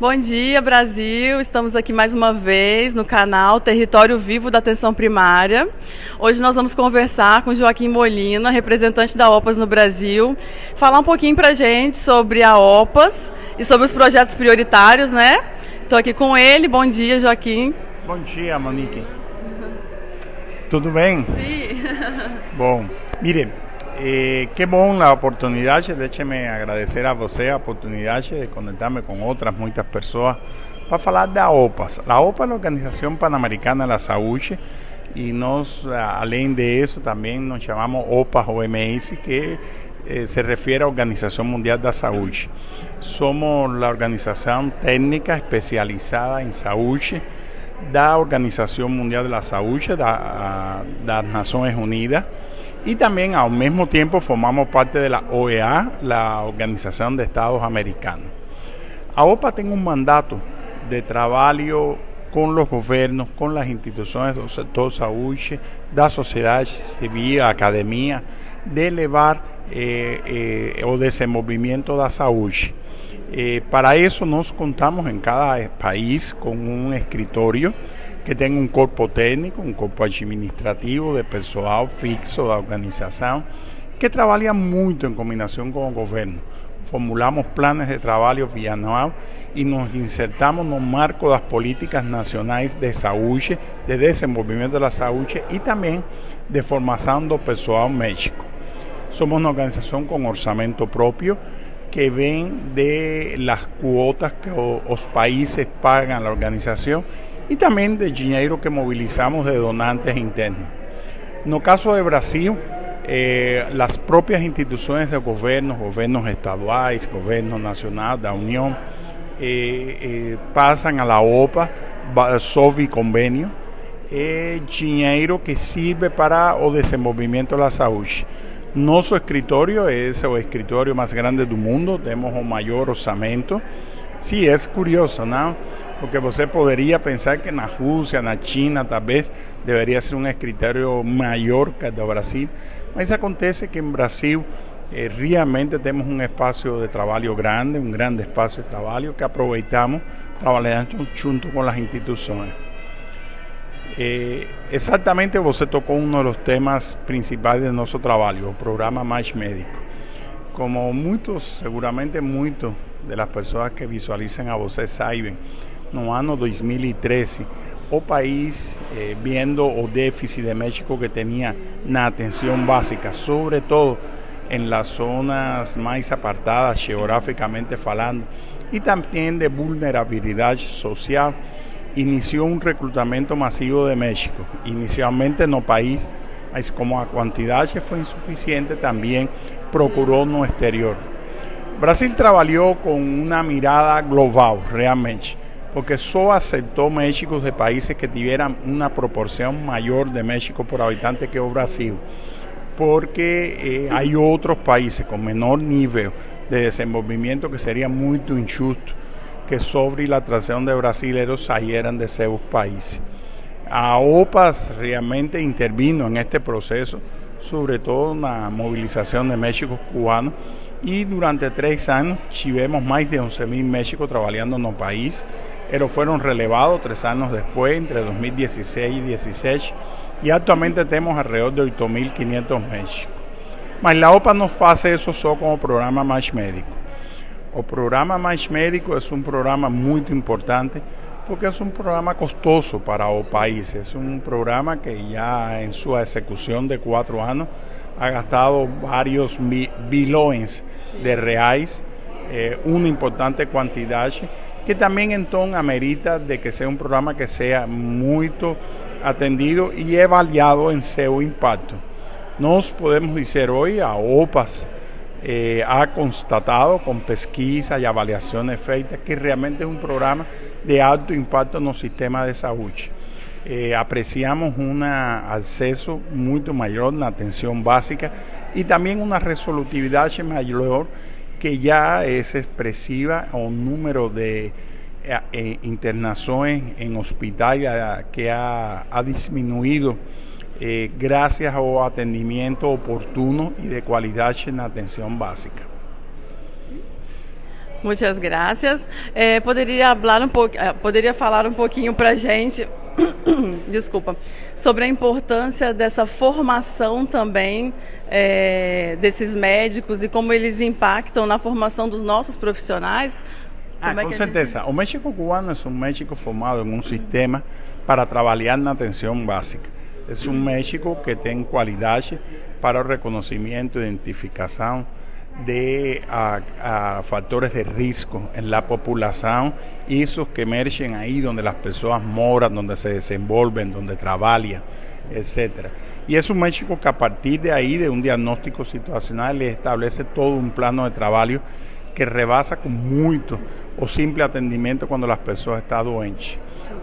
Bom dia, Brasil. Estamos aqui mais uma vez no canal Território Vivo da Atenção Primária. Hoje nós vamos conversar com Joaquim Molina, representante da OPAS no Brasil, falar um pouquinho para gente sobre a OPAS e sobre os projetos prioritários, né? Estou aqui com ele. Bom dia, Joaquim. Bom dia, Monique. Tudo bem? Sim. Bom, mire, eh, qué bom la oportunidad, déjeme agradecer a você a oportunidad de conectarme con otras muchas personas. Para falar da OPAS. La OPA. Es la Organización Panamericana de la Saúde y nos, além de eso, también nos llamamos OPAS OMS, que eh, se refiere a Organización Mundial de la Salud. Somos la organización técnica especializada en salud da Organización Mundial de la Salud, da, das Nações Unidas, y también al mismo tiempo formamos parte de la OEA, la Organización de Estados Americanos. A OPA tiene un mandato de trabajo con los gobiernos, con las instituciones del sector salud, da sociedad civil, academia, de elevar eh, eh, o desenvolvimiento da saúde. Eh, para eso nos contamos en cada país con un escritorio que tenga un cuerpo técnico, un cuerpo administrativo de personal fixo da organización que trabaja mucho en combinación con el gobierno. Formulamos planes de trabajo bianual y nos insertamos en el marco de las políticas nacionales de salud, de desenvolvimiento de la salud y también de formación del personal médico. Somos una organización con orçamento propio que ven de las cuotas que los países pagan a la organización y también de dinero que movilizamos de donantes internos. El caso de Brasil, eh, las propias instituciones de gobierno, gobiernos estaduales, gobierno nacional, la Unión, eh, eh, pasan a la OPA sobre convenio dinero que sirve para el desenvolvimiento de la salud. Nuestro escritorio es el escritorio más grande del mundo, tenemos el mayor orçamento. Sí, es curioso, ¿no? Porque você poderia pensar que na Rússia, na China, talvez deveria ser um escritório maior que o do Brasil, mas acontece que em Brasil eh, realmente temos um espaço de trabalho grande, um grande espaço de trabalho que aproveitamos trabalhando junto com as instituições. Eh, exatamente você tocou um dos temas principais do nosso trabalho, o programa Mais Médico. Como muitos, seguramente muitos de las pessoas que visualizam a você sabem, no ano 2013, o país, eh, viendo o déficit de México que tenía na atención básica, sobre todo en las zonas más apartadas geográficamente falando, y también de vulnerabilidad social, inició un reclutamiento masivo de México, inicialmente no país, mas como a cantidad fue insuficiente, también procuró no exterior. Brasil trabajó con una mirada global, realmente porque solo aceptó México de países que tuvieran una proporción mayor de México por habitante que Brasil, porque eh, hay otros países con menor nivel de desenvolvimiento que sería muy injusto que sobre la atracción de brasileños salieran de esos países. A OPAS realmente intervino en este proceso, sobre todo en la movilización de México cubanos, y durante tres años tuvimos más de 11.000 México trabajando en el país pero fueron relevados tres años después, entre 2016 y 2016, y actualmente tenemos alrededor de 8.500 médicos. Mas la OPA no hace eso solo como programa Mais Médico. El programa Mais Médico es un programa muy importante porque es un programa costoso para el país. Es un programa que ya en su ejecución de cuatro años ha gastado varios billones de reales, eh, una importante cantidad que también entonces amerita de que sea un programa que sea muy atendido y evaluado en su impacto. Nos podemos decir hoy a OPAS eh, ha constatado con pesquisa y evaluaciones feitas que realmente es un programa de alto impacto en el sistema de salud. Eh, apreciamos un acceso mucho mayor en la atención básica y también una resolutividad mayor que ya es expresiva un número de eh, eh, internaciones en hospitales que ha, disminuido eh, gracias a atendimiento oportuno y de calidad en la atención básica. Muitas graças. Eh, falar um pouco, eh, poderia falar um pouquinho para a gente, desculpa, sobre a importância dessa formação também eh, desses médicos e como eles impactam na formação dos nossos profissionais? Ah, com certeza. Gente... O médico cubano é um médico formado em um sistema para trabalhar na atenção básica. É um médico que tem qualidade para o reconhecimento, identificação, de factores de riesgo en la población y esos que emergen ahí donde las personas moran, donde se desenvolven, donde trabajan, etcétera. Y es un médico que a partir de ahí, de un diagnóstico situacional, le establece todo un plano de trabajo que rebasa con mucho o simple atendimiento cuando las personas están doentes.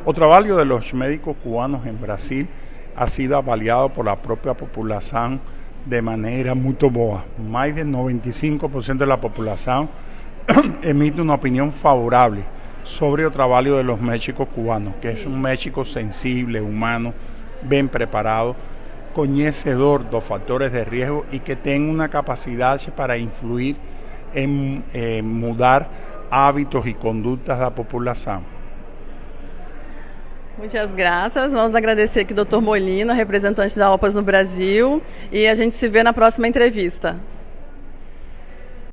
O trabajo de los médicos cubanos en Brasil ha sido avaliado por la propia población de manera muy boa. Más del 95% de la población emite una opinión favorable sobre el trabajo de los médicos cubanos, que es un médico sensible, humano, bien preparado, conocedor de los factores de riesgo y que tenga una capacidad para influir en mudar hábitos y conductas de la población. Muitas graças. Vamos agradecer aqui o Dr. Molina, representante da OPAS no Brasil, e a gente se vê na próxima entrevista.